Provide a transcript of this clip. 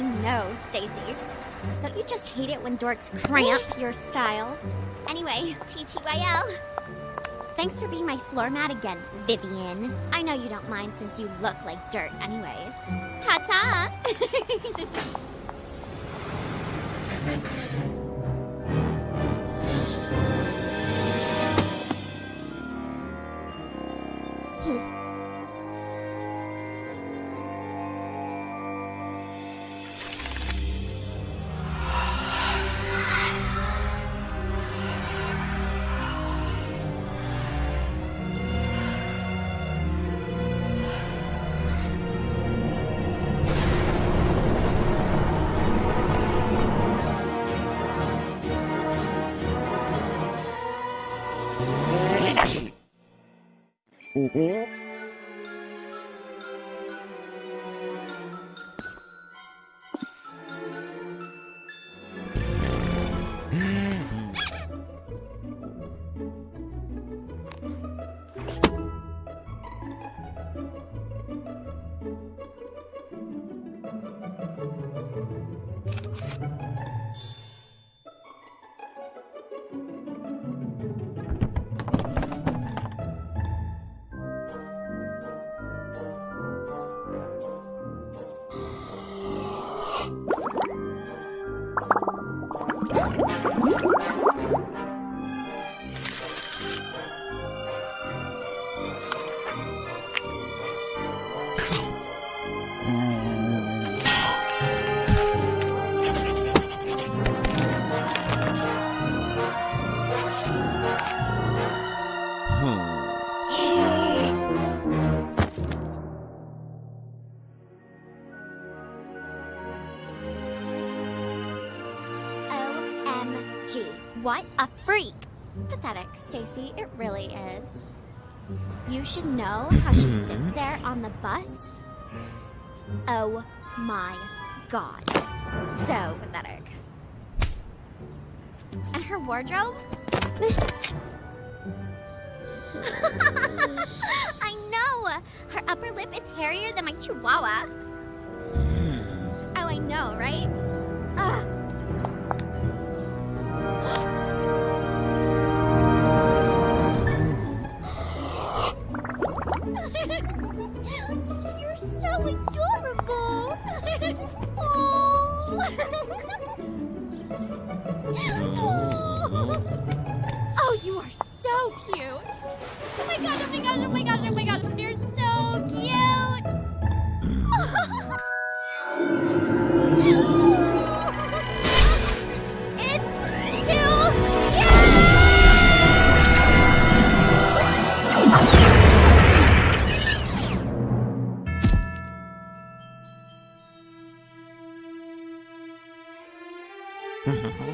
I know, Stacy. Don't you just hate it when dorks cramp your style? Anyway, TTYL. Thanks for being my floor mat again, Vivian. I know you don't mind since you look like dirt anyways. Ta-ta! 呜呼 What a freak! Pathetic, Stacy. It really is. You should know how she hmm. sits there on the bus. Oh my god. So pathetic. And her wardrobe? I know! Her upper lip is hairier than my chihuahua. Hmm. oh, I know, right? Ugh. You're so adorable. oh. oh, you are so cute. Oh my god, oh my god, oh my god, oh my god. You're so cute. Nih.